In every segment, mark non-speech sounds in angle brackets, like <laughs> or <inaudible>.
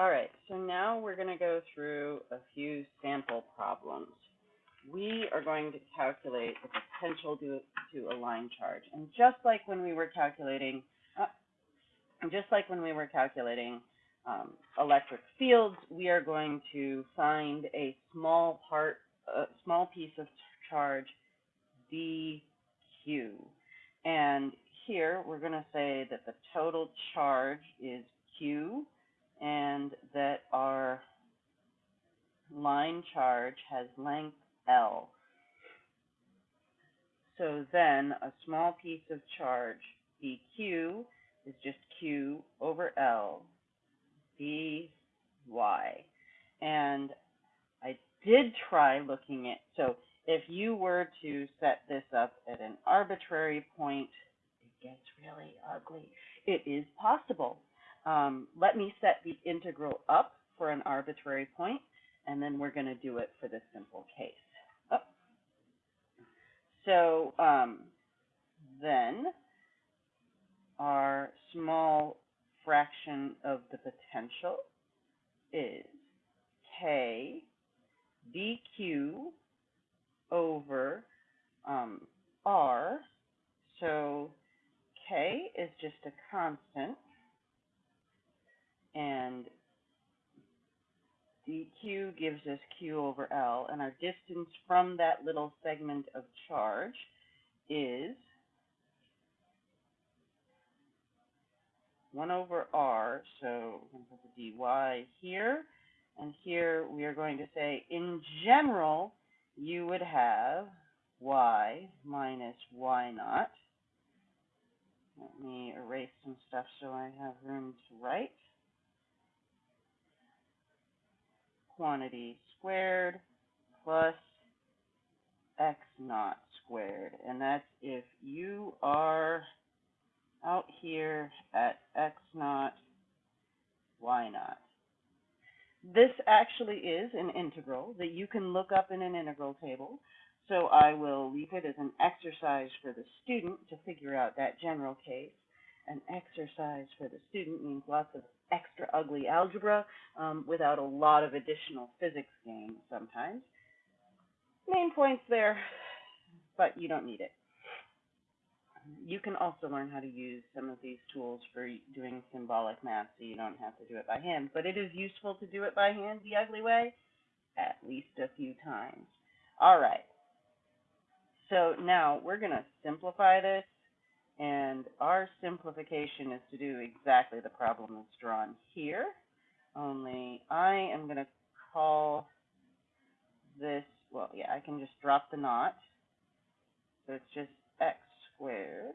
All right, so now we're going to go through a few sample problems. We are going to calculate the potential to, to a line charge. And just like when we were calculating, uh, just like when we were calculating um, electric fields, we are going to find a small part, a small piece of charge, dq. And here, we're going to say that the total charge is q, and that our line charge has length L. So then a small piece of charge dq is just q over L dy. And I did try looking at, so if you were to set this up at an arbitrary point, it gets really ugly. It is possible. Um, let me set the integral up for an arbitrary point, and then we're going to do it for this simple case. So um, then our small fraction of the potential is k dq over um, r. So k is just a constant and dq gives us q over L, and our distance from that little segment of charge is 1 over r, so we're going to put the dy here, and here we are going to say, in general, you would have y minus y naught. Let me erase some stuff so I have room to write. Quantity squared plus x naught squared. And that's if you are out here at x naught, y naught. This actually is an integral that you can look up in an integral table. So I will leave it as an exercise for the student to figure out that general case. An exercise for the student means lots of extra ugly algebra um, without a lot of additional physics gain sometimes. Main points there, but you don't need it. You can also learn how to use some of these tools for doing symbolic math so you don't have to do it by hand. But it is useful to do it by hand the ugly way at least a few times. All right. So now we're going to simplify this and our simplification is to do exactly the problem that's drawn here, only I am going to call this, well, yeah, I can just drop the naught. So it's just x squared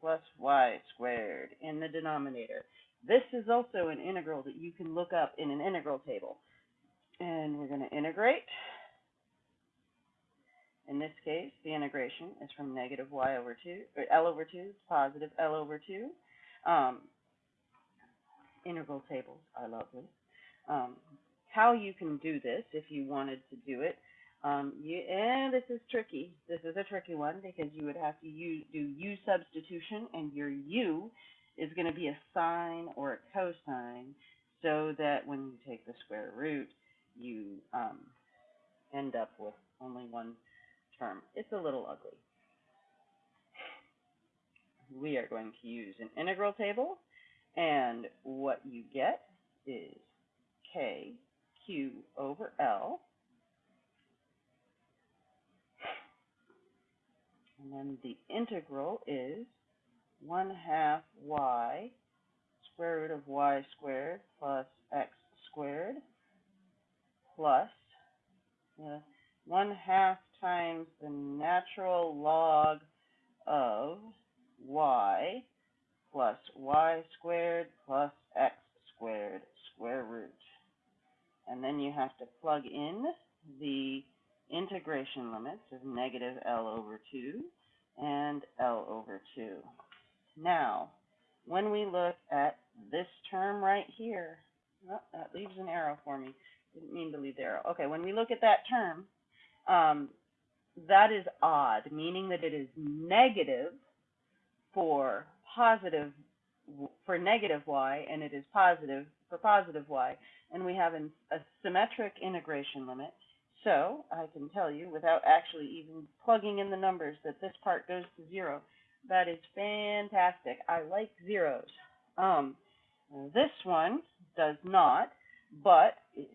plus y squared in the denominator. This is also an integral that you can look up in an integral table. And we're going to integrate. In this case, the integration is from negative y over 2, or L over 2 to positive L over 2. Um, integral tables are lovely. Um, how you can do this, if you wanted to do it, um, you, and this is tricky. This is a tricky one because you would have to use, do u substitution, and your u is going to be a sine or a cosine, so that when you take the square root, you um, end up with only one term. It's a little ugly. We are going to use an integral table, and what you get is k q over L. And then the integral is 1 half y square root of y squared plus x squared plus 1 half times the natural log of y plus y squared plus x squared square root. And then you have to plug in the integration limits of negative L over 2 and L over 2. Now, when we look at this term right here, oh, that leaves an arrow for me. Didn't mean to leave the arrow. Okay, when we look at that term, um, that is odd, meaning that it is negative for positive for negative y and it is positive for positive y. And we have an, a symmetric integration limit. So I can tell you without actually even plugging in the numbers that this part goes to zero. That is fantastic. I like zeros. Um, this one does not, but if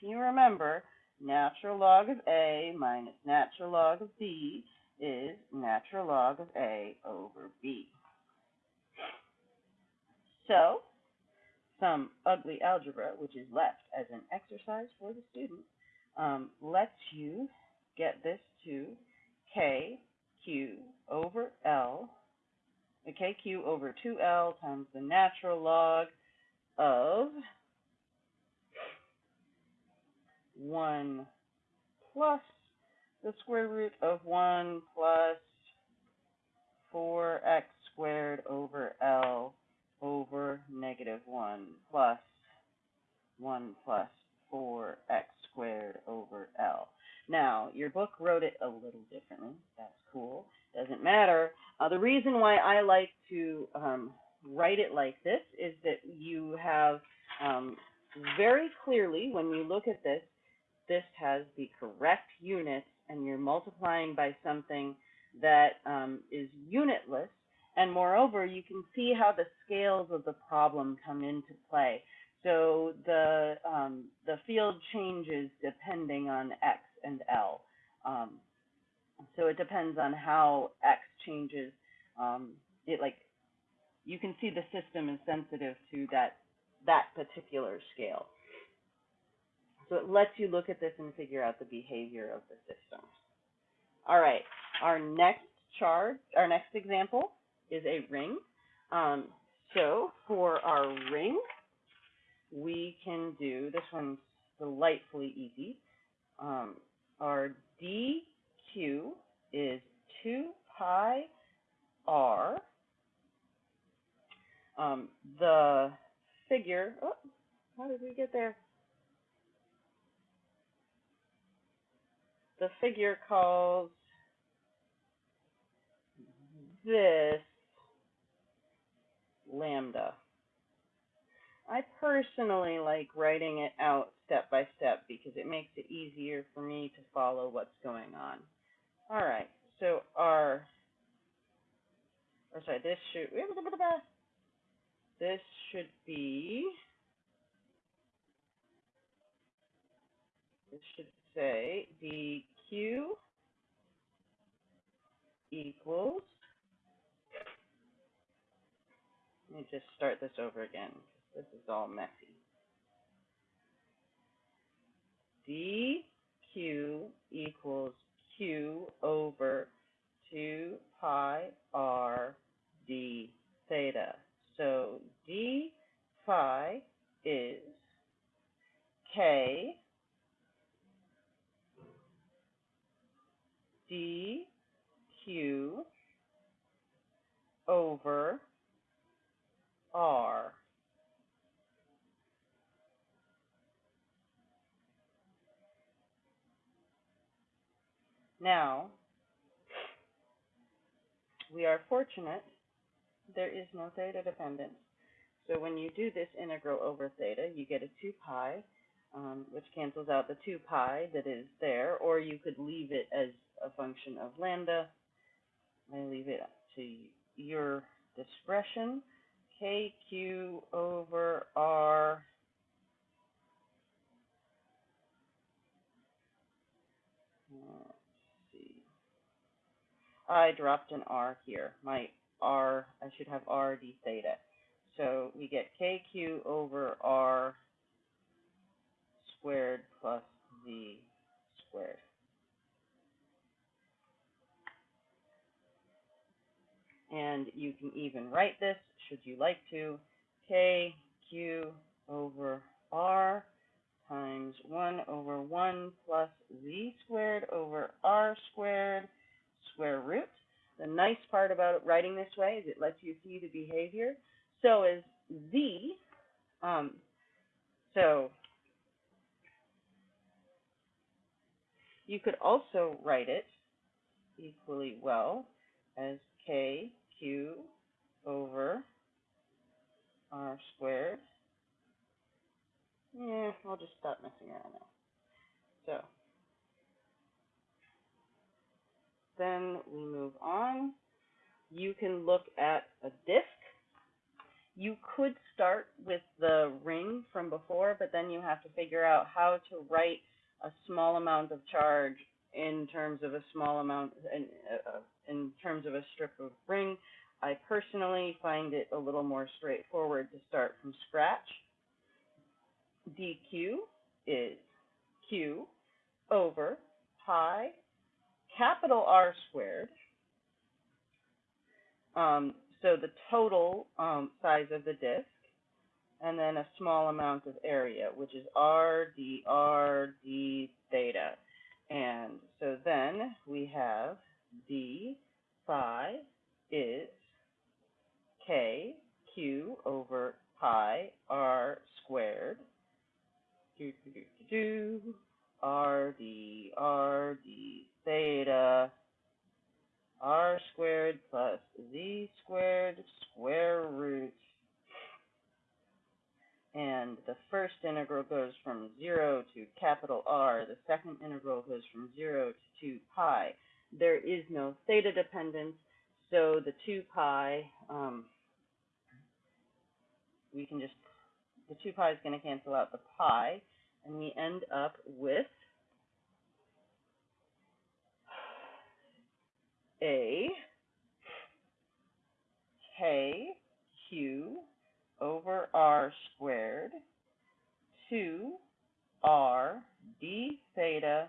you remember, natural log of A minus natural log of B is natural log of A over B. So, some ugly algebra, which is left as an exercise for the student, um, lets you get this to KQ over L, the KQ over 2L times the natural log of 1 plus the square root of 1 plus 4x squared over L over negative 1 plus 1 plus 4x squared over L. Now, your book wrote it a little differently. That's cool. Doesn't matter. Uh, the reason why I like to um, write it like this is that you have um, very clearly, when you look at this, this has the correct units and you're multiplying by something that um, is unitless. And moreover, you can see how the scales of the problem come into play. So the, um, the field changes depending on X and L. Um, so it depends on how X changes. Um, it like, you can see the system is sensitive to that, that particular scale. So it lets you look at this and figure out the behavior of the system. All right, our next chart, our next example is a ring. Um, so for our ring, we can do, this one's delightfully easy. Um, our dq is 2 pi r. Um, the figure, oh, how did we get there? The figure calls this lambda. I personally like writing it out step by step because it makes it easier for me to follow what's going on. All right, so our, or sorry, this should, <laughs> this should be, this should say dq equals, let me just start this over again. This is all messy. dq equals q over 2 pi r d theta. So d phi is k dq over r. Now, we are fortunate there is no theta dependence. So when you do this integral over theta, you get a 2 pi, um, which cancels out the 2 pi that is there, or you could leave it as a function of lambda. I leave it to your discretion. KQ over R. See. I dropped an R here. My R, I should have R d theta. So we get KQ over R squared plus Z squared. And you can even write this, should you like to, KQ over R times 1 over 1 plus Z squared over R squared square root. The nice part about writing this way is it lets you see the behavior. So is Z, um, so you could also write it equally well as K Q over r squared. Yeah, I'll just stop messing around now. So, then we move on. You can look at a disk. You could start with the ring from before, but then you have to figure out how to write a small amount of charge in terms of a small amount, uh, in terms of a strip of ring. I personally find it a little more straightforward to start from scratch. dq is q over pi capital R squared. Um, so the total um, size of the disk, and then a small amount of area, which is r d r d theta. And so then we have d phi is k q over pi r squared. Do, do, do, do, do, r d r d theta r squared plus z squared square root. And the first integral goes from 0 to capital R. The second integral goes from 0 to 2 pi. There is no theta dependence, so the 2 pi, um, we can just, the 2 pi is going to cancel out the pi, and we end up with a k q over r squared 2 r d theta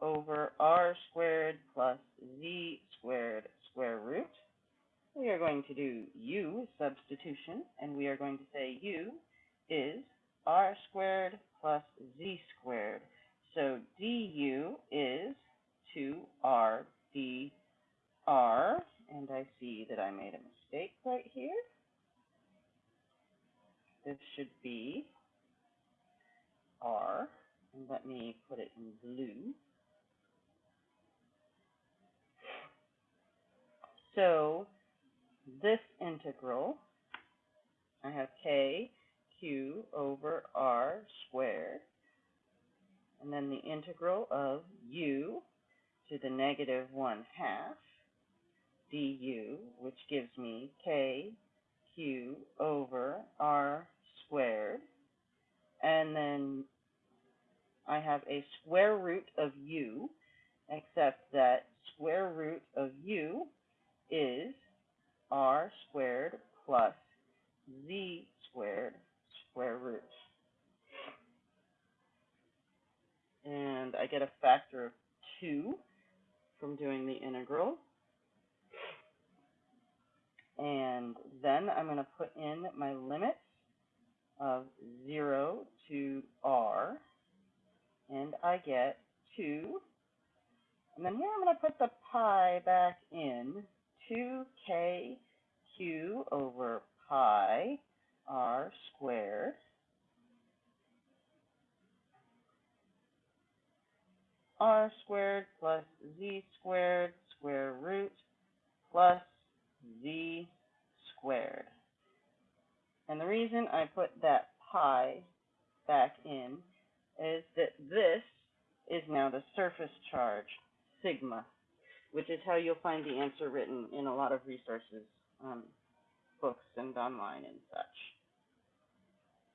over r squared plus z squared square root. We are going to do u substitution, and we are going to say u is r squared plus z squared. So du is 2r dr, and I see that I made a mistake right here. This should be R, and let me put it in blue. So this integral, I have k q over r squared, and then the integral of u to the negative 1 half du, which gives me k q over r squared. And then I have a square root of u, except that square root of u is r squared plus z squared square root. And I get a factor of 2 from doing the integral. And then I'm going to put in my limits of 0 to r, and I get 2. And then here I'm going to put the pi back in, 2k q over pi r squared. r squared plus z squared square root plus z squared. And the reason I put that pi back in is that this is now the surface charge, sigma, which is how you'll find the answer written in a lot of resources, um, books and online and such.